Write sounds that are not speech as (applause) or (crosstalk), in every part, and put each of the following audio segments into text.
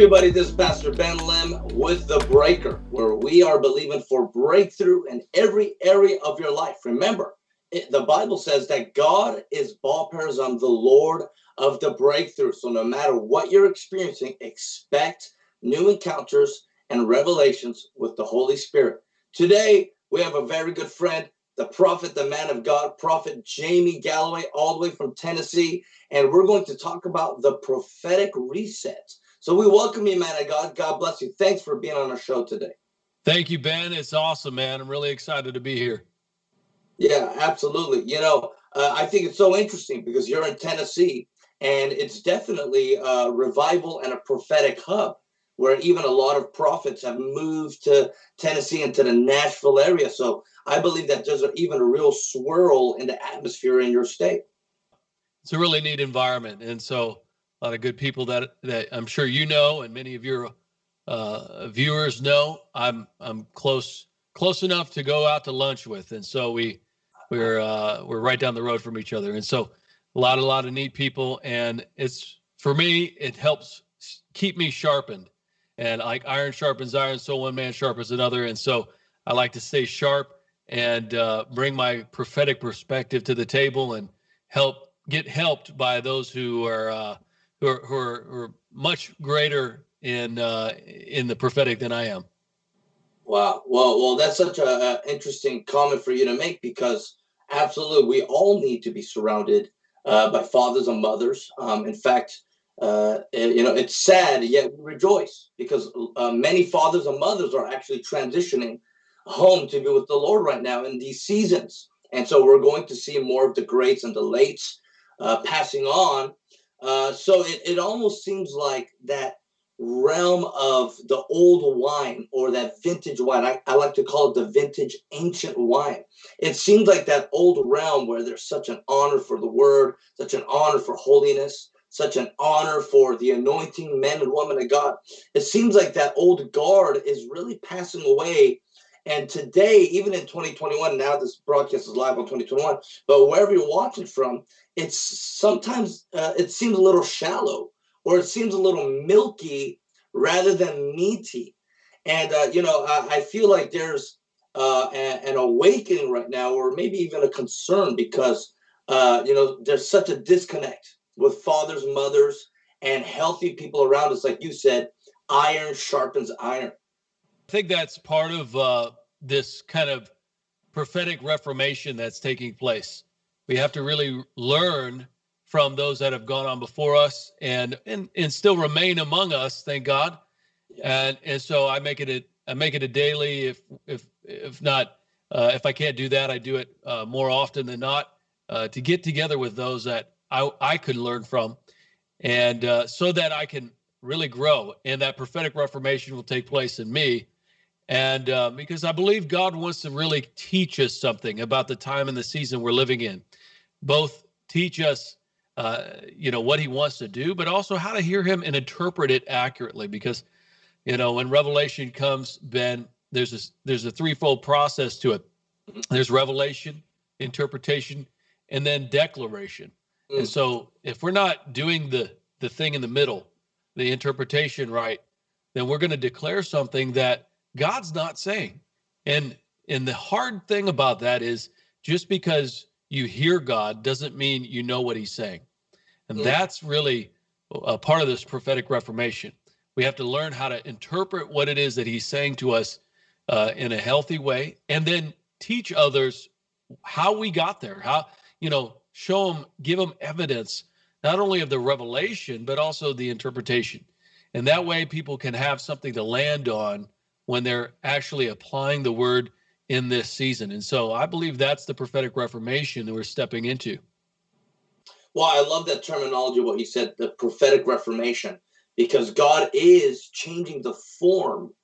Everybody, this is Pastor Ben Lim with The Breaker, where we are believing for breakthrough in every area of your life. Remember, it, the Bible says that God is Baal Perazim, the Lord of the breakthrough. So no matter what you're experiencing, expect new encounters and revelations with the Holy Spirit. Today, we have a very good friend, the prophet, the man of God, Prophet Jamie Galloway, all the way from Tennessee. And we're going to talk about the prophetic reset. So we welcome you, man of God. God bless you. Thanks for being on our show today. Thank you, Ben. It's awesome, man. I'm really excited to be here. Yeah, absolutely. You know, uh, I think it's so interesting because you're in Tennessee and it's definitely a revival and a prophetic hub where even a lot of prophets have moved to Tennessee and to the Nashville area. So I believe that there's even a real swirl in the atmosphere in your state. It's a really neat environment, and so a lot of good people that that I'm sure you know, and many of your uh, viewers know. I'm I'm close close enough to go out to lunch with, and so we we're uh, we're right down the road from each other, and so a lot a lot of neat people, and it's for me it helps keep me sharpened and like iron sharpens iron, so one man sharpens another. And so I like to stay sharp and uh, bring my prophetic perspective to the table and help get helped by those who are uh, who, are, who, are, who are much greater in uh, in the prophetic than I am. Wow. Well, well, that's such a, a interesting comment for you to make because absolutely, we all need to be surrounded uh, by fathers and mothers. Um, in fact, uh, you know, it's sad, yet we rejoice because uh, many fathers and mothers are actually transitioning home to be with the Lord right now in these seasons. And so we're going to see more of the greats and the lates uh, passing on. Uh, so it, it almost seems like that realm of the old wine or that vintage wine. I, I like to call it the vintage ancient wine. It seems like that old realm where there's such an honor for the word, such an honor for holiness, such an honor for the anointing men and women of God. It seems like that old guard is really passing away. And today, even in 2021, now this broadcast is live on 2021, but wherever you're watching from, it's sometimes uh, it seems a little shallow or it seems a little milky rather than meaty. And, uh, you know, I, I, feel like there's uh, a, an awakening right now, or maybe even a concern because, uh, you know, there's such a disconnect with fathers, mothers, and healthy people around us. Like you said, iron sharpens iron. I think that's part of uh, this kind of prophetic reformation that's taking place. We have to really learn from those that have gone on before us and and, and still remain among us, thank God. And and so I make it a I make it a daily. If if if not, uh, if I can't do that, I do it uh, more often than not uh, to get together with those that I, I could learn from, and uh, so that I can really grow, and that prophetic reformation will take place in me. And uh, because I believe God wants to really teach us something about the time and the season we're living in, both teach us, uh, you know, what He wants to do, but also how to hear Him and interpret it accurately. Because, you know, when revelation comes, Ben, there's a there's a threefold process to it. There's revelation, interpretation, and then declaration. Mm. And so if we're not doing the the thing in the middle, the interpretation right, then we're going to declare something that God's not saying. And and the hard thing about that is just because you hear God doesn't mean you know what he's saying. And mm. that's really a part of this prophetic reformation. We have to learn how to interpret what it is that he's saying to us uh, in a healthy way and then teach others how we got there. How, you know, show them, give them evidence, not only of the revelation, but also the interpretation. And that way people can have something to land on when they're actually applying the word in this season. And so I believe that's the prophetic reformation that we're stepping into. Well, I love that terminology, what you said, the prophetic reformation, because God is changing the form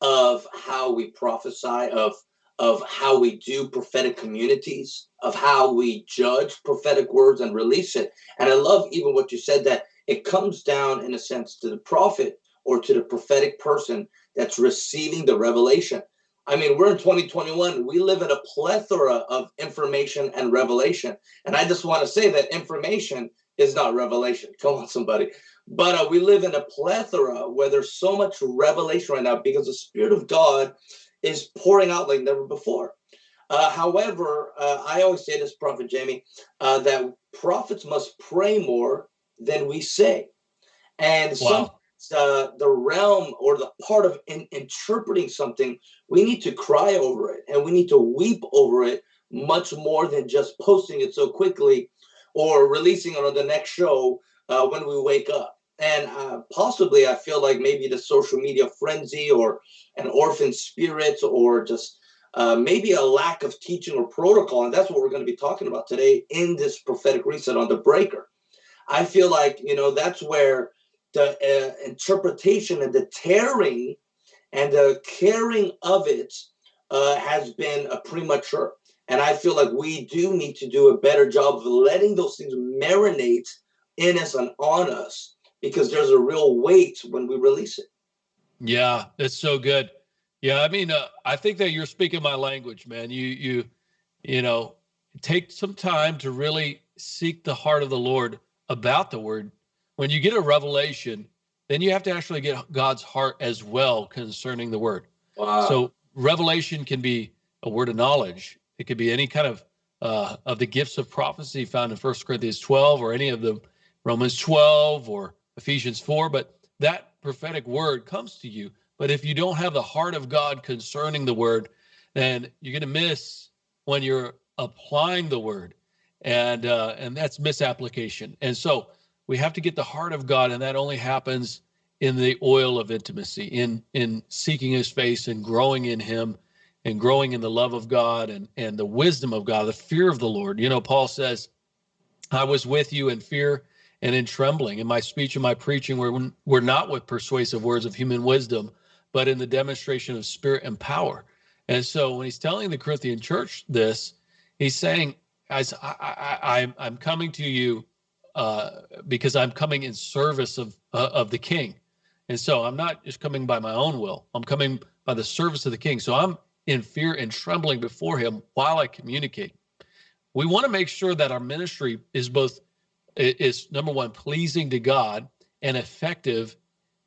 of how we prophesy, of of how we do prophetic communities, of how we judge prophetic words and release it. And I love even what you said that it comes down, in a sense, to the prophet or to the prophetic person that's receiving the revelation. I mean, we're in 2021. We live in a plethora of information and revelation. And I just want to say that information is not revelation. Come on, somebody. But uh, we live in a plethora where there's so much revelation right now because the Spirit of God is pouring out like never before. Uh, however, uh, I always say this, Prophet Jamie, uh, that prophets must pray more than we say. And wow. some, uh, the realm or the part of in, interpreting something, we need to cry over it and we need to weep over it much more than just posting it so quickly or releasing it on the next show uh, when we wake up. And uh, possibly, I feel like maybe the social media frenzy or an orphan spirit or just uh, maybe a lack of teaching or protocol. And that's what we're going to be talking about today in this prophetic reset on the breaker. I feel like, you know, that's where the uh, interpretation and the tearing and the caring of it uh, has been a premature. And I feel like we do need to do a better job of letting those things marinate in us and on us because there's a real weight when we release it. Yeah, it's so good. Yeah, I mean, uh, I think that you're speaking my language, man. You you you know, take some time to really seek the heart of the Lord about the word. When you get a revelation, then you have to actually get God's heart as well concerning the word. Wow. So revelation can be a word of knowledge. It could be any kind of uh, of the gifts of prophecy found in First Corinthians 12 or any of the Romans 12 or Ephesians 4. But that prophetic word comes to you. But if you don't have the heart of God concerning the word, then you're going to miss when you're applying the word, and uh, and that's misapplication. And so we have to get the heart of God, and that only happens in the oil of intimacy, in in seeking His face and growing in Him, and growing in the love of God and and the wisdom of God, the fear of the Lord. You know, Paul says, "I was with you in fear." And in trembling, in my speech and my preaching, were, were not with persuasive words of human wisdom, but in the demonstration of spirit and power. And so when he's telling the Corinthian church this, he's saying, "As I, I, I'm coming to you uh, because I'm coming in service of uh, of the King, and so I'm not just coming by my own will. I'm coming by the service of the King. So I'm in fear and trembling before Him while I communicate. We want to make sure that our ministry is both is number one pleasing to God and effective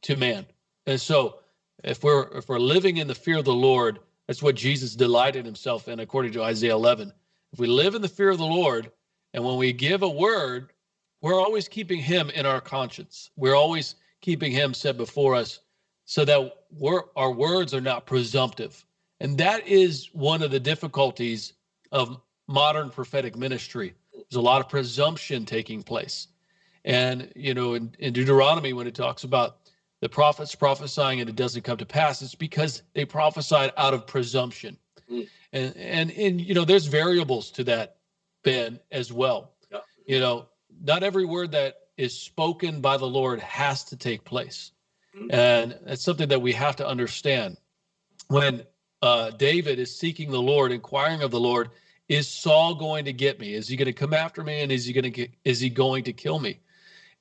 to man. And so if we're if we're living in the fear of the Lord, that's what Jesus delighted himself in, according to Isaiah 11. If we live in the fear of the Lord, and when we give a word, we're always keeping Him in our conscience. We're always keeping Him set before us, so that our words are not presumptive. And that is one of the difficulties of modern prophetic ministry. There's a lot of presumption taking place. And, you know, in, in Deuteronomy, when it talks about the prophets prophesying and it doesn't come to pass, it's because they prophesied out of presumption. Mm. And and and you know, there's variables to that, Ben, as well. Yeah. You know, not every word that is spoken by the Lord has to take place. Mm. And it's something that we have to understand. When uh, David is seeking the Lord, inquiring of the Lord, is Saul going to get me? Is he going to come after me? And is he going to get, is he going to kill me?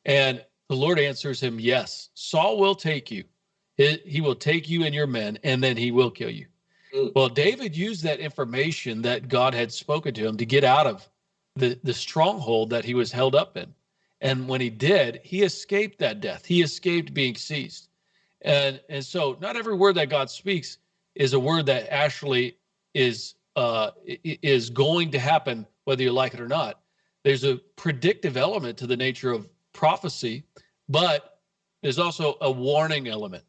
And the Lord answers him, Yes, Saul will take you. He, will take you and your men, and then he will kill you. Mm. Well, David used that information that God had spoken to him to get out of the, the stronghold that he was held up in. And when he did, he escaped that death. He escaped being seized. And and so not every word that God speaks is a word that actually is uh, is going to happen whether you like it or not. There's a predictive element to the nature of prophecy, but there's also a warning element.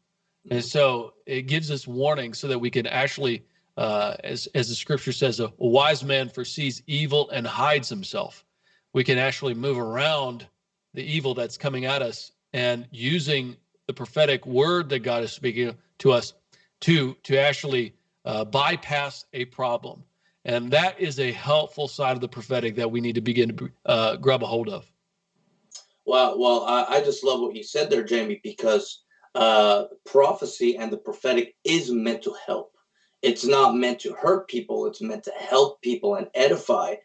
And so it gives us warning so that we can actually, uh, as, as the scripture says, a, a wise man foresees evil and hides himself. We can actually move around the evil that's coming at us and using the prophetic word that God is speaking to us to to actually uh, bypass a problem, and that is a helpful side of the prophetic that we need to begin to uh, grab a hold of. Well, well, I, I just love what you said there, Jamie, because uh, prophecy and the prophetic is meant to help. It's not meant to hurt people. It's meant to help people and edify.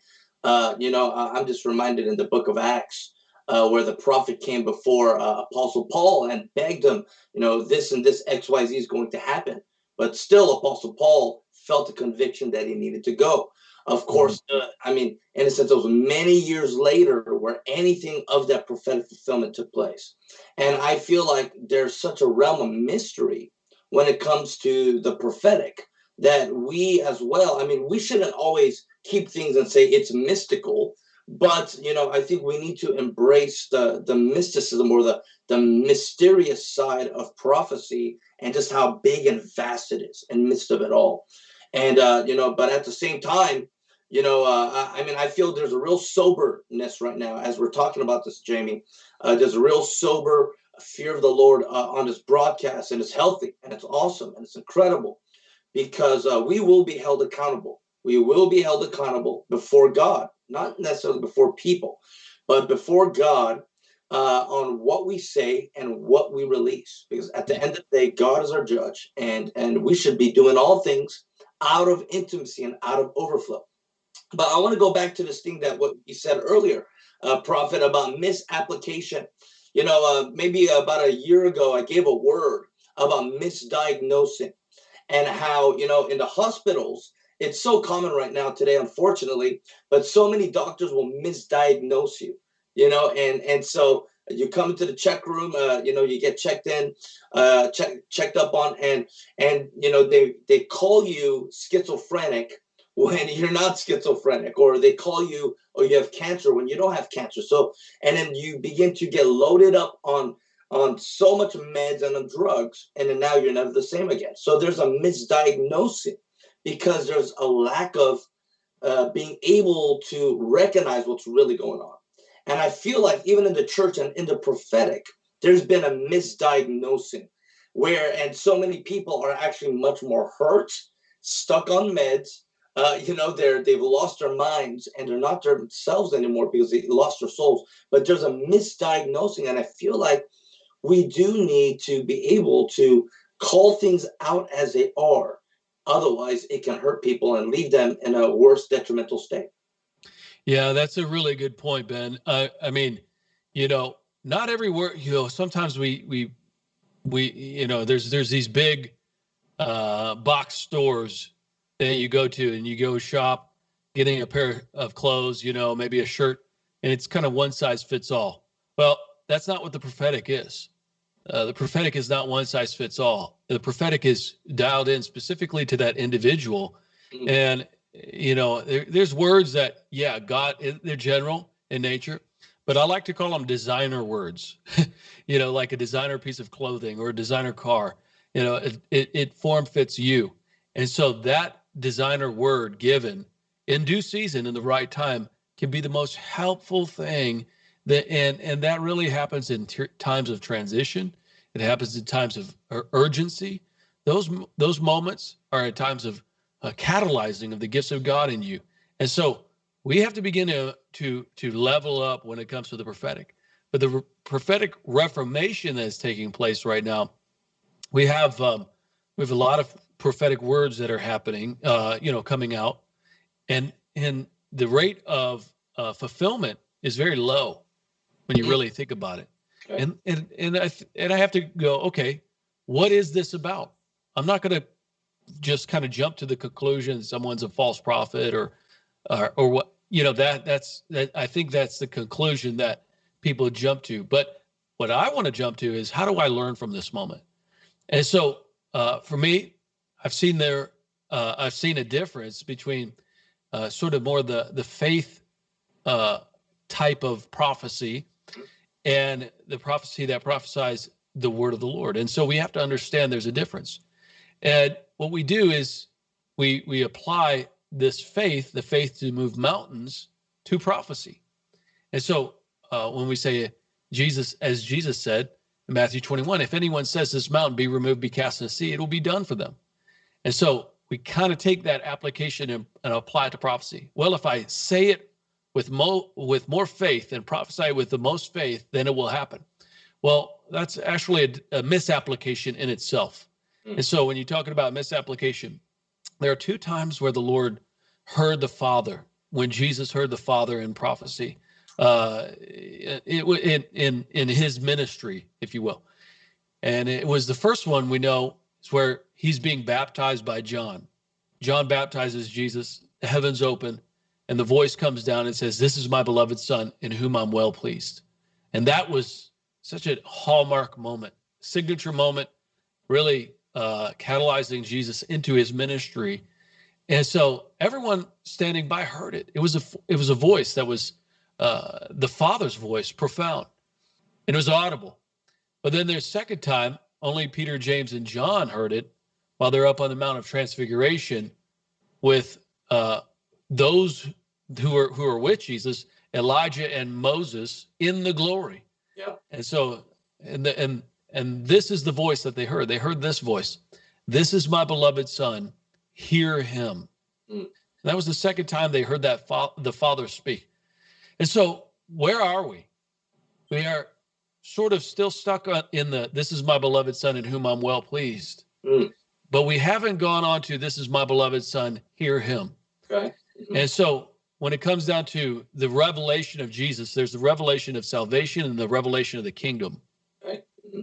Uh, you know, I'm just reminded in the book of Acts uh, where the prophet came before uh, Apostle Paul and begged him, you know, this and this X Y Z is going to happen. But still, Apostle Paul felt a conviction that he needed to go. Of mm-hmm. course, uh, I mean, in a sense, it was many years later where anything of that prophetic fulfillment took place. And I feel like there's such a realm of mystery when it comes to the prophetic that we as well, I mean, we shouldn't always keep things and say it's mystical but you know i think we need to embrace the the mysticism or the the mysterious side of prophecy and just how big and vast it is in midst of it all. And uh you know but at the same time you know uh i mean i feel there's a real soberness right now as we're talking about this jamie. Uh there's a real sober fear of the lord uh, on this broadcast and it's healthy and it's awesome and it's incredible because uh, we will be held accountable we will be held accountable before god not necessarily before people, but before God uh, on what we say and what we release. Because at the end of the day, God is our judge, and and we should be doing all things out of intimacy and out of overflow. But I want to go back to this thing that what you said earlier, uh, Prophet, about misapplication. You know, uh, maybe about a year ago, I gave a word about misdiagnosing and how you know in the hospitals it's so common right now today, unfortunately, but so many doctors will misdiagnose you, you know, and and so you come into the check room, uh, you know, you get checked in, uh, check, checked up on, and and you know they they call you schizophrenic when (laughs) you're not schizophrenic, or they call you or you have cancer when you don't have cancer. So and then you begin to get loaded up on on so much meds and on drugs, and then now you're never the same again. So there's a misdiagnosing because there's a lack of uh, being able to recognize what's really going on. And I feel like even in the church and in the prophetic, there's been a misdiagnosing where, and so many people are actually much more hurt, stuck on meds. Uh, you know, they're they've lost their minds and they're not themselves anymore because they lost their souls. But there's a misdiagnosing, and I feel like we do need to be able to call things out as they are Otherwise, it can hurt people and leave them in a worse detrimental state. Yeah, that's a really good point, Ben. Uh, I mean, you know, not every word. You know, sometimes we we we you know, there's there's these big uh, box stores that you go to and you go shop, getting a pair of clothes, you know, maybe a shirt, and it's kind of one size fits all. Well, that's not what the prophetic is. Uh, the prophetic is not one size fits all. The prophetic is dialed in specifically to that individual. Mm-hmm. And, you know, there, there's words that, yeah, God, they're general in nature, but I like to call them designer words, (laughs) you know, like a designer piece of clothing or a designer car. You know, it, it, it form fits you. And so that designer word given in due season in the right time can be the most helpful thing and and that really happens in t- times of transition. It happens in times of urgency. Those those moments are at times of uh, catalyzing of the gifts of god in you. And so we have to begin to to to level up when it comes to the prophetic. But the re- prophetic reformation that is taking place right now we have um, we have a lot of prophetic words that are happening uh, you know coming out. And and the rate of uh, fulfillment is very low when you mm-hmm. really think about it. Okay. And and and I and I have to go, okay, what is this about? I'm not going to just kind of jump to the conclusion someone's a false prophet or or, or what you know that that's that I think that's the conclusion that people jump to. But what I want to jump to is how do I learn from this moment? And so uh, for me, I've seen there uh, I've seen a difference between uh, sort of more the the faith uh, type of prophecy and the prophecy that prophesies the word of the Lord. And so we have to understand there's a difference. And what we do is we we apply this faith, the faith to move mountains, to prophecy. And so uh, when we say Jesus, as Jesus said in Matthew 21, if anyone says this mountain be removed, be cast in the sea, it will be done for them. And so we kind of take that application and, and apply it to prophecy. Well, if I say it with mo with more faith and prophesy with the most faith, then it will happen. Well, that's actually a, a misapplication in itself. Mm. And so when you're talking about misapplication, there are two times where the Lord heard the Father, when Jesus heard the Father in prophecy, uh, it, in in in his ministry, if you will. And it was the first one we know is where he's being baptized by John. John baptizes Jesus the heavens open, and the voice comes down and says, This is my beloved son in whom I'm well pleased. And that was such a hallmark moment, signature moment, really uh, catalyzing Jesus into his ministry. And so everyone standing by heard it. It was a it was a voice that was uh, the Father's voice, profound, and it was audible. But then the second time, only Peter, James, and John heard it while they're up on the Mount of Transfiguration with uh, those who are who are with Jesus, Elijah and Moses in the glory. Yeah. And so and the, and and this is the voice that they heard. They heard this voice. This is my beloved son. Hear him. Mm. that was the second time they heard that fa- the Father speak. And so where are we? We are sort of still stuck in the this is my beloved son in whom I'm well pleased. Mm. But we haven't gone on to this is my beloved son, hear him. Okay. Mm-hmm. And so when it comes down to the revelation of Jesus, there's the revelation of salvation and the revelation of the kingdom. Right. Mm-hmm.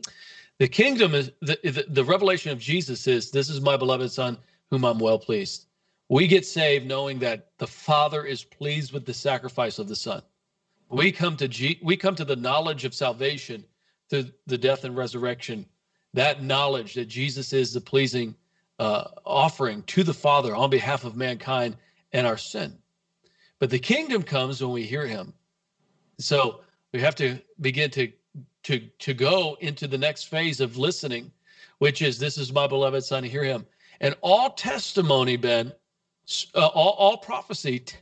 The kingdom is the, the, the revelation of Jesus is this is my beloved son whom I'm well pleased. We get saved knowing that the Father is pleased with the sacrifice of the Son. We come to G, we come to the knowledge of salvation through the death and resurrection. That knowledge that Jesus is the pleasing uh, offering to the Father on behalf of mankind and our sin. But the kingdom comes when we hear him. So we have to begin to to to go into the next phase of listening, which is this is my beloved son, hear him. And all testimony, Ben, uh, all, all prophecy t-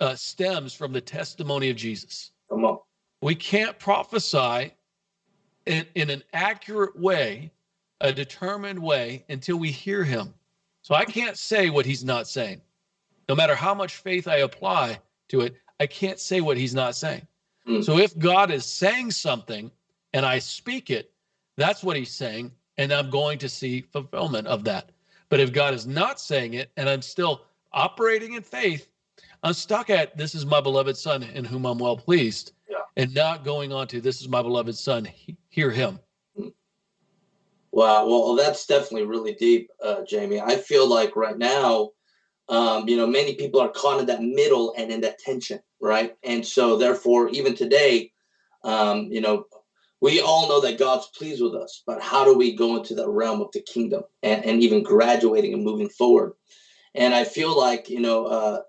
uh, stems from the testimony of Jesus. Come on. We can't prophesy in, in an accurate way, a determined way, until we hear him. So I can't say what he's not saying no matter how much faith I apply to it, I can't say what he's not saying. Mm. So if God is saying something and I speak it, that's what he's saying. And I'm going to see fulfillment of that. But if God is not saying it and I'm still operating in faith, I'm stuck at this is my beloved son in whom I'm well pleased yeah. and not going on to this is my beloved son, hear him. Hmm. Wow. Well, that's definitely really deep, uh, Jamie. I feel like right now, um, you know, many people are caught in that middle and in that tension, right? And so, therefore, even today, um, you know, we all know that God's pleased with us, but how do we go into the realm of the kingdom and, and even graduating and moving forward? And I feel like, you know, uh,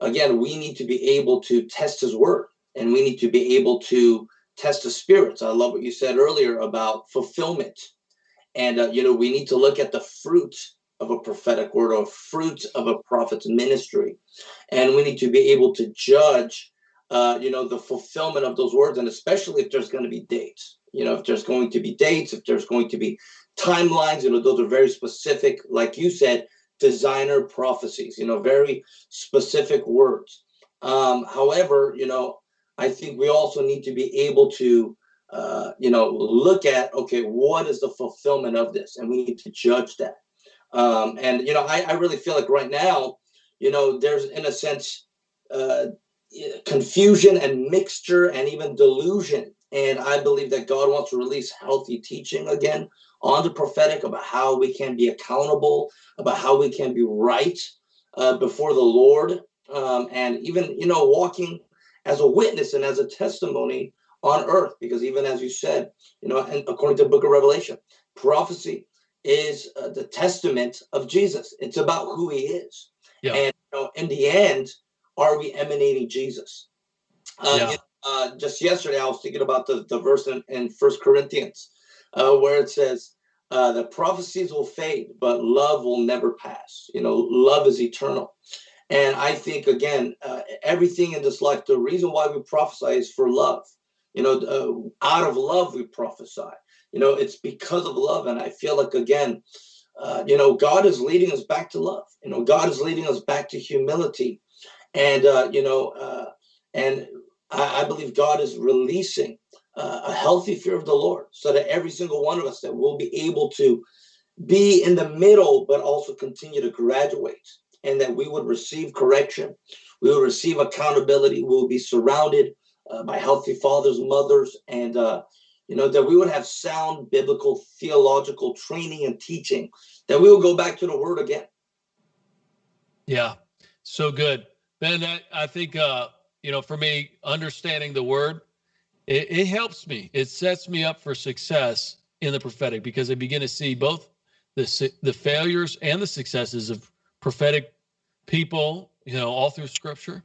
again, we need to be able to test his word and we need to be able to test the spirits. I love what you said earlier about fulfillment. And, uh, you know, we need to look at the fruit of a prophetic word or fruit of a prophet's ministry. And we need to be able to judge, uh, you know, the fulfillment of those words, and especially if there's going to be dates. You know, if there's going to be dates, if there's going to be timelines, you know, those are very specific, like you said, designer prophecies, you know, very specific words. Um, however, you know, I think we also need to be able to, uh, you know, look at, okay, what is the fulfillment of this? And we need to judge that. Um, and you know, I, I really feel like right now, you know, there's in a sense uh, confusion and mixture and even delusion. And I believe that God wants to release healthy teaching again on the prophetic about how we can be accountable, about how we can be right uh, before the Lord, um, and even you know walking as a witness and as a testimony on earth. Because even as you said, you know, and according to the Book of Revelation, prophecy is uh, the testament of Jesus. It's about who he is. Yeah. And you know, in the end, are we emanating Jesus? Uh, yeah. uh, just yesterday, I was thinking about the, the verse in, in First Corinthians uh, where it says, uh, the prophecies will fade, but love will never pass. You know, love is eternal. And I think, again, uh, everything in this life, the reason why we prophesy is for love. You know, out of love, we prophesy you know it's because of love and i feel like again uh, you know god is leading us back to love. You know god is leading us back to humility. And uh, you know uh, and I, I, believe god is releasing uh, a healthy fear of the lord so that every single one of us that will be able to be in the middle but also continue to graduate and that we would receive correction we will receive accountability we will be surrounded uh, by healthy fathers mothers and uh, you know, that we would have sound biblical theological training and teaching, that we will go back to the word again. Yeah. So good, Ben. I, I think uh, you know, for me, understanding the word, it, it helps me. It sets me up for success in the prophetic because I begin to see both the the failures and the successes of prophetic people, you know, all through Scripture.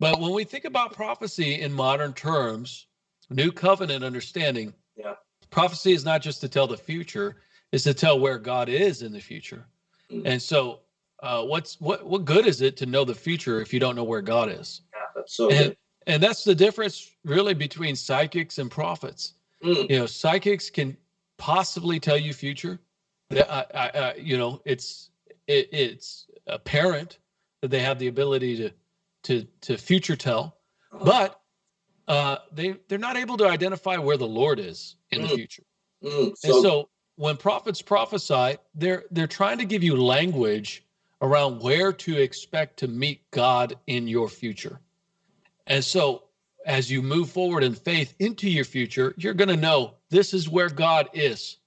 But when we think about prophecy in modern terms, new covenant understanding, yeah. prophecy is not just to tell the future; it's to tell where God is in the future. Mm. And so, uh, what's what what good is it to know the future if you don't know where God is? Yeah, that's so and. And that's the difference, really, between psychics and prophets. Mm. You know, psychics can possibly tell you future. I, I, I, you know, it's it, it's apparent that they have the ability to to to future tell, uh-huh. but uh, they they're not able to identify where the Lord is in mm. the future. Mm. So, and so when prophets prophesy, they're they're trying to give you language around where to expect to meet God in your future. And so as you move forward in faith into your future, you're going to know this is where God is.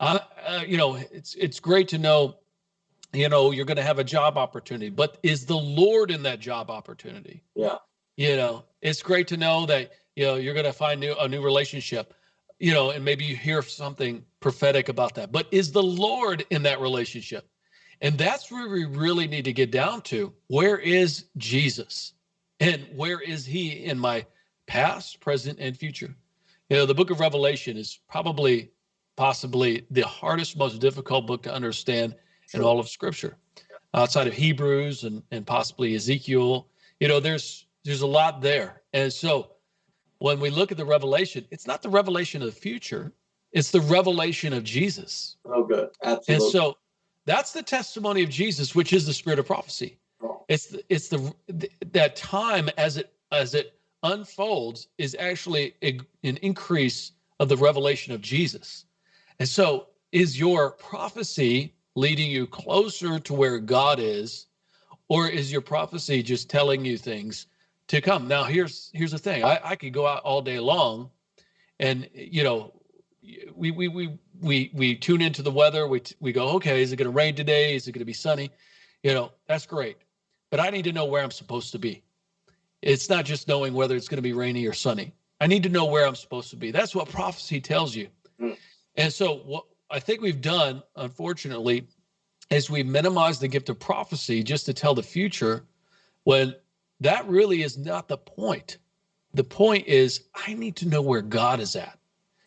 Uh, uh, you know, it's it's great to know, you know, you're going to have a job opportunity, but is the Lord in that job opportunity? Yeah. You know, it's great to know that you know you're going to find new, a new relationship, you know, and maybe you hear something prophetic about that. But is the Lord in that relationship? And that's where we really need to get down to. Where is Jesus? And where is he in my past, present, and future? You know, the book of Revelation is probably, possibly the hardest, most difficult book to understand sure. in all of Scripture, outside of Hebrews and, and possibly Ezekiel. You know, there's there's a lot there. And so when we look at the revelation, it's not the revelation of the future, it's the revelation of Jesus. Oh, good. Absolutely. And so that's the testimony of Jesus, which is the spirit of prophecy. Oh. It's the, it's the that time as it as it unfolds is actually a, an increase of the revelation of Jesus. And so is your prophecy leading you closer to where God is or is your prophecy just telling you things to come? Now here's here's the thing. I, I could go out all day long and you know we we we we we tune into the weather. We we go, okay, is it going to rain today? Is it going to be sunny? You know, that's great but I need to know where I'm supposed to be. It's not just knowing whether it's going to be rainy or sunny. I need to know where I'm supposed to be. That's what prophecy tells you. Mm. And so, what I think we've done, unfortunately, is we minimize the gift of prophecy just to tell the future when that really is not the point. The point is, I need to know where God is at.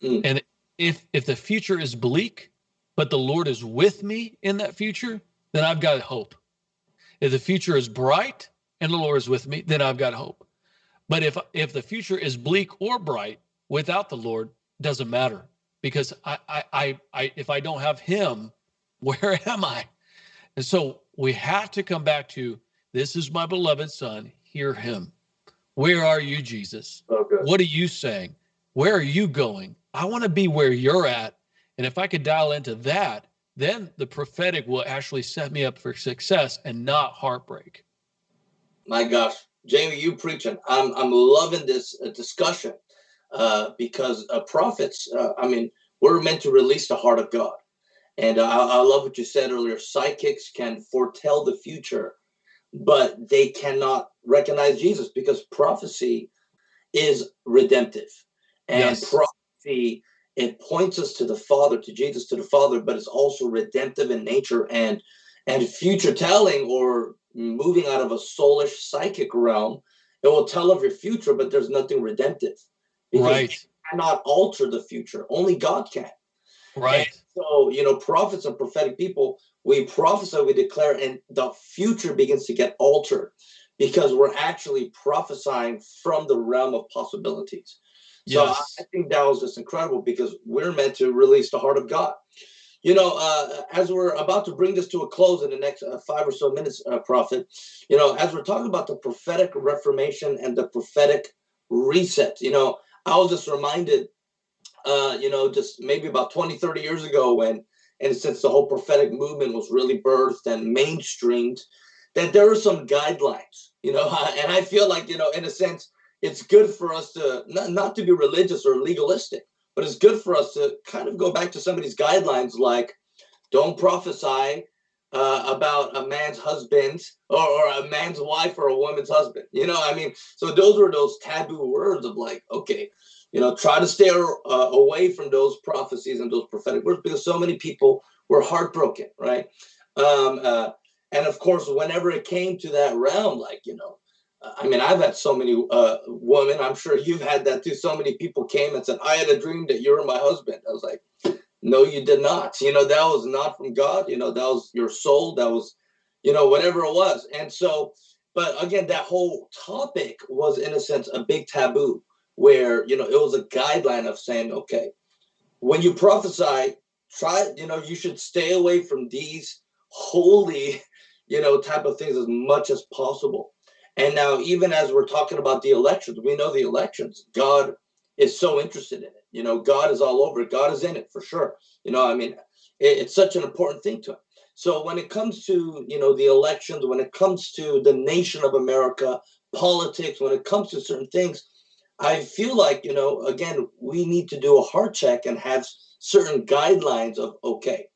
Mm. And if if the future is bleak, but the Lord is with me in that future, then I've got hope. If the future is bright and the Lord is with me, then I've got hope. But if if the future is bleak or bright without the Lord, doesn't matter because I I I, I if I don't have Him, (laughs) where am I? And so we have to come back to this is my beloved Son. Hear Him. Where are you, Jesus? Okay. What are you saying? Where are you going? I want to be where you're at. And if I could dial into that, then the prophetic will actually set me up for success and not heartbreak. My gosh, Jamie, you preaching. I'm I'm loving this uh, discussion uh, because uh, prophets. Uh, I mean, we're meant to release the heart of God, and I, I love what you said earlier. Psychics can foretell the future, but they cannot recognize Jesus because prophecy is redemptive, and yes. prophecy it points us to the Father, to Jesus, to the Father, but it's also redemptive in nature and and future telling or moving out of a soulish psychic realm. It will tell of your future, but there's nothing redemptive. Because right. you cannot alter the future. Only God can. Right. And so, you know, prophets and prophetic people, we prophesy, we declare, and the future begins to get altered because we're actually prophesying from the realm of possibilities. So yes. I think that was just incredible because we're meant to release the heart of God. You know, uh, as we're about to bring this to a close in the next uh, five or so minutes, uh, Prophet, you know, as we're talking about the prophetic reformation and the prophetic reset, you know, I was just reminded, uh, you know, just maybe about 20, 30 years ago when, and since the whole prophetic movement was really birthed and mainstreamed, that there are some guidelines, you know, (laughs) and I feel like, you know, in a sense, it's good for us to not, not to be religious or legalistic, but it's good for us to kind of go back to some of these guidelines like don't prophesy uh, about a man's husband or, or a man's wife or a woman's husband. You know, I mean, so those were those taboo words of like, okay, you know, try to stay uh, away from those prophecies and those prophetic words because so many people were heartbroken, right? Um, uh, and of course, whenever it came to that realm, like, you know, I mean, I've had so many uh, women, I'm sure you've had that too. So many people came and said, I had a dream that you were my husband. I was like, no, you did not. You know, that was not from God. You know, that was your soul. That was, you know, whatever it was. And so, but again, that whole topic was, in a sense, a big taboo where, you know, it was a guideline of saying, okay, when you prophesy, try, you know, you should stay away from these holy, (laughs) you know, type of things as much as possible. And now, even as we're talking about the elections, we know the elections, God is so interested in it. You know, God is all over it. God is in it for sure. You know, I mean, it, it's such an important thing to him. So when it comes to, you know, the elections, when it comes to the nation of America, politics, when it comes to certain things, I feel like, you know, again, we need to do a heart check and have certain guidelines of, okay,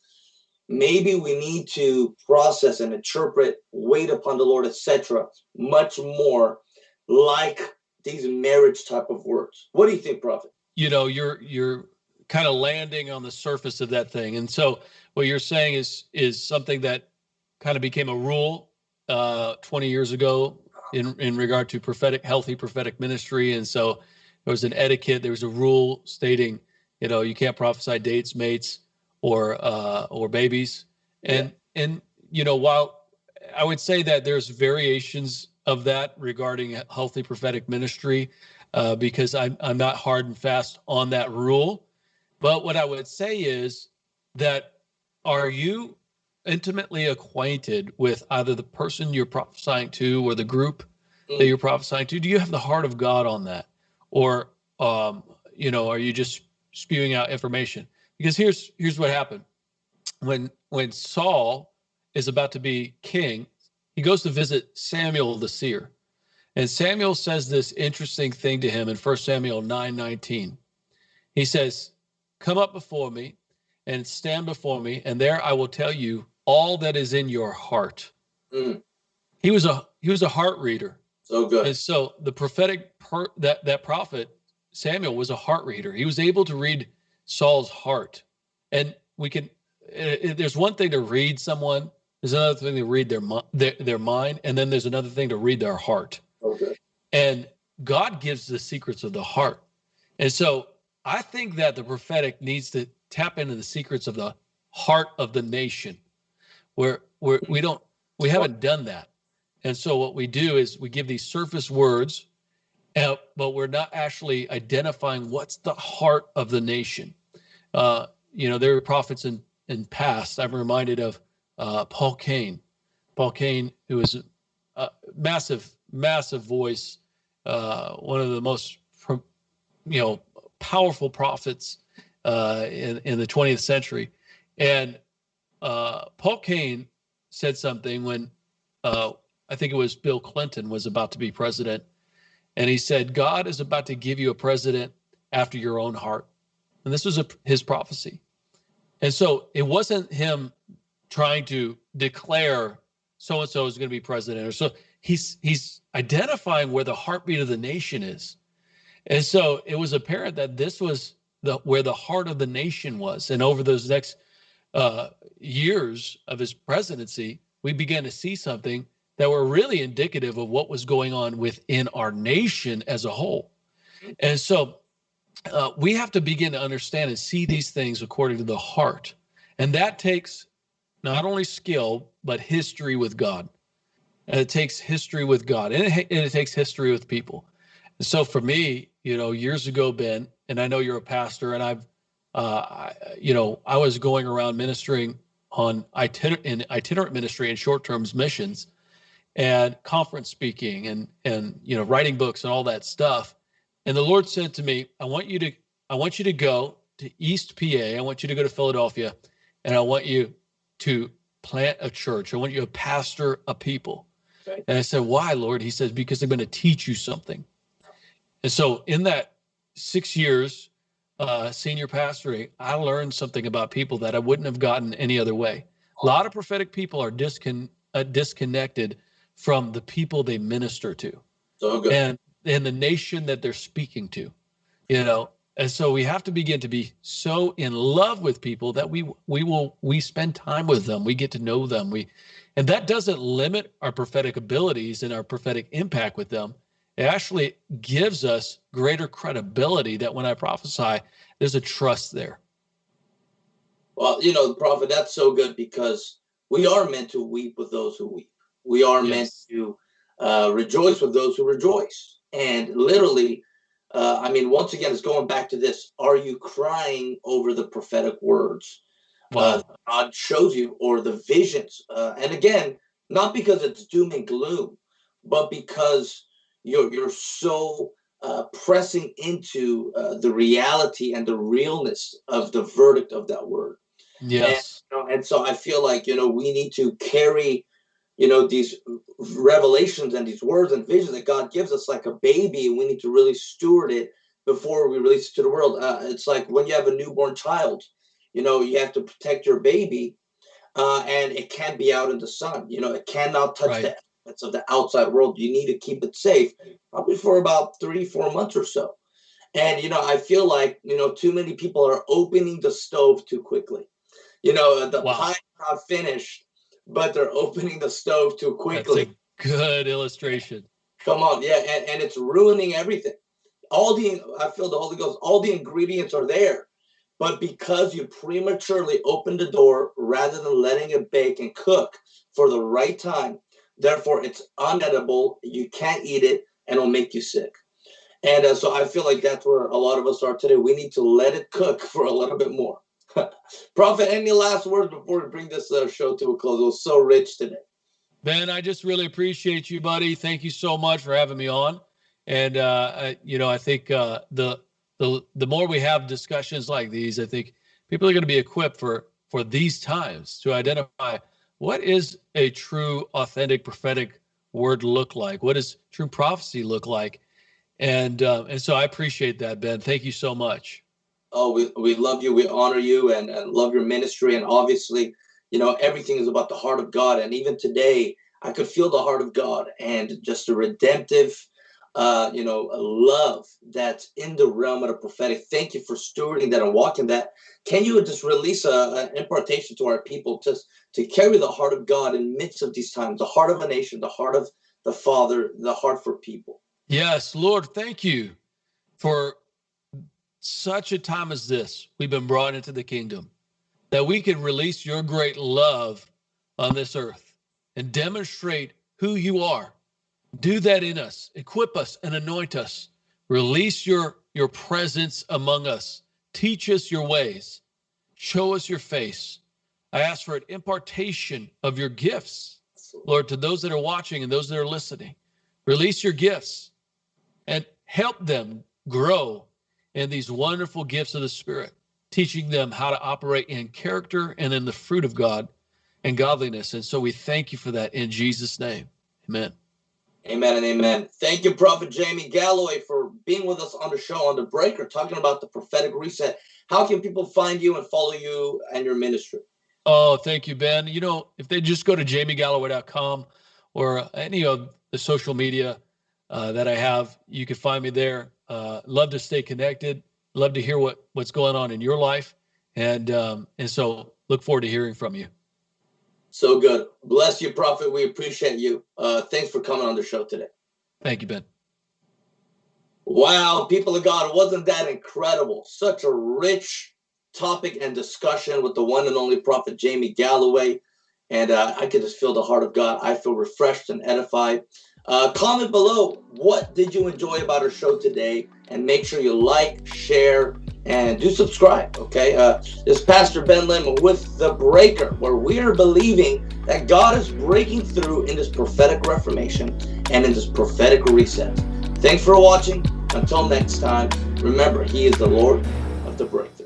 maybe we need to process and interpret, wait upon the Lord, etc., much more like these marriage type of words. What do you think, Prophet? You know, you're you're kind of landing on the surface of that thing, and so what you're saying is is something that kind of became a rule uh, 20 years ago in in regard to prophetic, healthy prophetic ministry, and so there was an etiquette, there was a rule stating, you know, you can't prophesy dates, mates, or uh, or babies. And yeah. and you know, while I would say that there's variations of that regarding healthy prophetic ministry, uh, because I'm I'm not hard and fast on that rule. But what I would say is that are you intimately acquainted with either the person you're prophesying to or the group mm. that you're prophesying to? Do you have the heart of God on that, or um, you know, are you just spewing out information? because here's here's what happened when when Saul is about to be king, he goes to visit Samuel the seer. And Samuel says this interesting thing to him in 1 Samuel 9 19. He says, Come up before me and stand before me, and there I will tell you all that is in your heart. Mm. He was a he was a heart reader. So good. And so the prophetic per, that that prophet Samuel was a heart reader. He was able to read Saul's heart. And we can, it, it, there's one thing to read someone, there's another thing to read their, their, their mind, and then there's another thing to read their heart. Okay. And God gives the secrets of the heart. And so I think that the prophetic needs to tap into the secrets of the heart of the nation where where we don't we haven't done that and so what we do is we give these surface words uh, but we're not actually identifying what's the heart of the nation uh, you know, there were prophets in in past. I'm reminded of uh, Paul Cain. Paul Cain, who was a, a massive, massive voice, uh, one of the most, you know, powerful prophets uh, in in the 20th century, and uh, Paul Cain said something when uh, I think it was Bill Clinton was about to be president, and he said, "God is about to give you a president after your own heart." And this was a, his prophecy. And so it wasn't him trying to declare so and so is going to be president or so he's he's identifying where the heartbeat of the nation is. And so it was apparent that this was the where the heart of the nation was. And over those next uh, years of his presidency, we began to see something that were really indicative of what was going on within our nation as a whole. And so uh, we have to begin to understand and see these things according to the heart. And that takes not only skill, but history with God. And it takes history with God and it, and it takes history with people. And so for me, you know, years ago, Ben, and I know you're a pastor, and I've, uh, you know, I was going around ministering on itinerant, in itinerant ministry and short term missions and conference speaking and, and, you know, writing books and all that stuff. And the Lord said to me, I want you to I want you to go to East PA. I want you to go to Philadelphia and I want you to plant a church. I want you to pastor a people. Okay. And I said, Why, Lord? He says, Because I'm going to teach you something. And so in that six years uh, senior pastoring, I learned something about people that I wouldn't have gotten any other way. A lot of prophetic people are discon- uh, disconnected from the people they minister to So good. and and the nation that they're speaking to you know and so we have to begin to be so in love with people that we we will we spend time with them we get to know them we and that doesn't limit our prophetic abilities and our prophetic impact with them it actually gives us greater credibility that when i prophesy there's a trust there Well, you know, the prophet, that's so good because we are meant to weep with those who weep. We are meant to uh, rejoice with those who rejoice. And literally, uh, I mean, once again, it's going back to this: Are you crying over the prophetic words uh, God shows you, or the visions? Uh, and again, not because it's doom and gloom, but because you're you're so uh, pressing into uh, the reality and the realness of the verdict of that word yes you know, and so I feel like you know we need to carry you know these revelations and these words and visions that God gives us like a baby, and we need to really steward it before we release it to the world. Uh, it's like when you have a newborn child, you know, you have to protect your baby, uh, and it can't be out in the sun. You know, it cannot touch Right. the of the outside world. You need to keep it safe, probably for about three, four months or so. And you know, I feel like you know too many people are opening the stove too quickly. You know, the Wow. pie's not finished, but they're opening the stove too that's quickly. a good illustration Come on, yeah, and, and it's ruining everything. All the I feel the Holy Ghost, all the ingredients are there, but because you prematurely opened the door rather than letting it bake and cook for the right time, therefore it's unedible. You can't eat it, and it'll make you sick. And uh, so I feel like that's where a lot of us are today. We need to let it cook (laughs) for a little bit more. (laughs) Prophet, any last words before we bring this uh, show to a close? It was so rich today. Ben, I just really appreciate you, buddy. Thank you so much for having me on. And uh, I, you know, I think uh, the the the more we have discussions like these, I think people are going to be equipped for for these times to identify what is a true, authentic prophetic word look like. What does true prophecy look like? And uh, and so I appreciate that, Ben. Thank you so much. Oh, we, we love you. We honor you and, and love your ministry. And obviously, you know, everything is about the heart of God. And even today, I could feel the heart of God and just a redemptive, uh, you know, love that's in the realm of the prophetic. Thank you for stewarding that and walking that. Can you just release an impartation to our people just to carry the heart of God in midst of these times, the heart of a nation, the heart of the Father, the heart for people? Yes, Lord, thank you for such a time as this. We've been brought into the kingdom that we can release your great love on this earth and demonstrate who you are. Do that in us, equip us and anoint us. Release your your presence among us. Teach us your ways. Show us your face. I ask for an impartation of your gifts, Lord, to those that are watching and those that are listening. Release your gifts and help them grow in these wonderful gifts of the Spirit, teaching them how to operate in character and in the fruit of God and godliness. And so we thank you for that in Jesus' name. Amen. Amen and amen. Thank you, Prophet Jamie Galloway, for being with us on the show on the breaker, talking about the prophetic reset. How can people find you and follow you and your ministry? Oh, thank you, Ben. You know, if they just go to jamiegalloway.com or any of the social media uh, that I have, you can find me there. Uh, love to stay connected. Love to hear what what's going on in your life, and um, and so look forward to hearing from you. So good. Bless you, Prophet. We appreciate you. Uh, thanks for coming on the show today. Thank you, Ben. Wow, people of God, wasn't that incredible? Such a rich topic and discussion with the one and only Prophet Jamie Galloway. And uh, I could just feel the heart of God. I feel refreshed and edified. Uh, comment below what did you enjoy about our show today, and make sure you like, share, and do subscribe. Okay, uh, this is Pastor Ben Lim with the Breaker, where we are believing that God is breaking through in this prophetic reformation and in this prophetic reset. Thanks for watching. Until next time, remember, He is the Lord of the breakthrough.